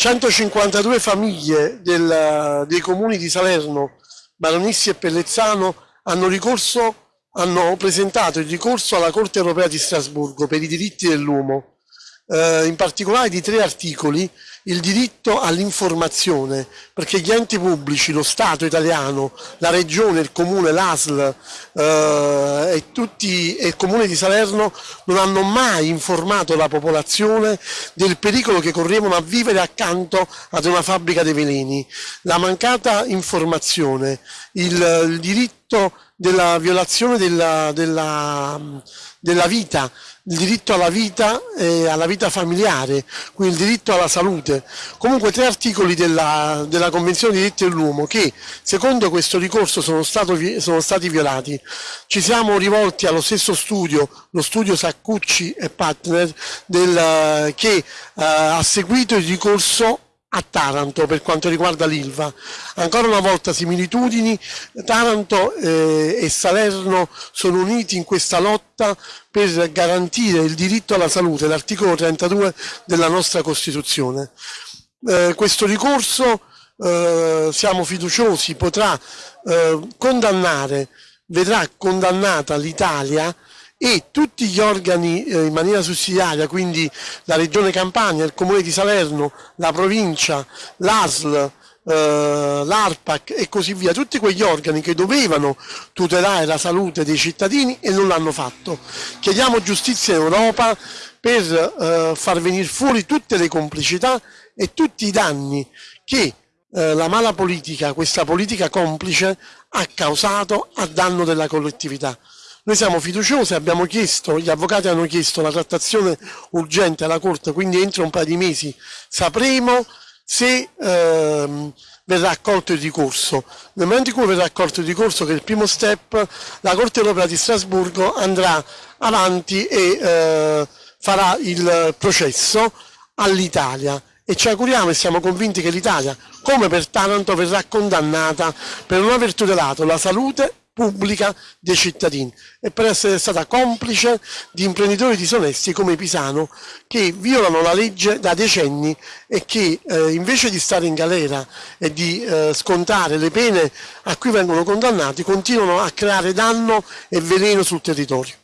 152 famiglie del, dei comuni di Salerno, Baronissi e Pellezzano hanno, ricorso, hanno presentato il ricorso alla Corte europea di Strasburgo per i diritti dell'uomo eh, in particolare di tre articoli, il diritto all'informazione, perché gli enti pubblici, lo Stato italiano, la Regione, il Comune, l'ASL eh, e, tutti, e il Comune di Salerno non hanno mai informato la popolazione del pericolo che correvano a vivere accanto ad una fabbrica dei veleni. La mancata informazione, il, il diritto della violazione della, della, della vita, il diritto alla vita e alla vita familiare, quindi il diritto alla salute. Comunque tre articoli della, della Convenzione dei diritti dell'uomo che secondo questo ricorso sono, stato, sono, stati violati. Ci siamo rivolti allo stesso studio, lo studio Saccucci e Partner, del, che eh, ha seguito il ricorso a Taranto per quanto riguarda l'Ilva. Ancora una volta similitudini, Taranto eh, e Salerno sono uniti in questa lotta per garantire il diritto alla salute, l'articolo 32 della nostra Costituzione. Eh, questo ricorso eh, siamo fiduciosi potrà eh, condannare, vedrà condannata l'Italia e tutti gli organi eh, in maniera sussidiaria, quindi la Regione Campania, il Comune di Salerno, la provincia, l'ASL, eh, l'ARPAC e così via, tutti quegli organi che dovevano tutelare la salute dei cittadini e non l'hanno fatto. Chiediamo giustizia in Europa per eh, far venire fuori tutte le complicità e tutti i danni che eh, la mala politica, questa politica complice, ha causato a danno della collettività. Noi siamo fiduciosi, abbiamo chiesto, gli avvocati hanno chiesto la trattazione urgente alla Corte, quindi entro un paio di mesi sapremo se ehm, verrà accolto il ricorso. Nel momento in cui verrà accolto il ricorso, che è il primo step, la Corte Europea di Strasburgo andrà avanti e eh, farà il processo all'Italia e ci auguriamo e siamo convinti che l'Italia, come per Taranto, verrà condannata per non aver tutelato la salute pubblica dei cittadini e per essere stata complice di imprenditori disonesti come Pisano che violano la legge da decenni e che eh, invece di stare in galera e di eh, scontare le pene a cui vengono condannati continuano a creare danno e veleno sul territorio.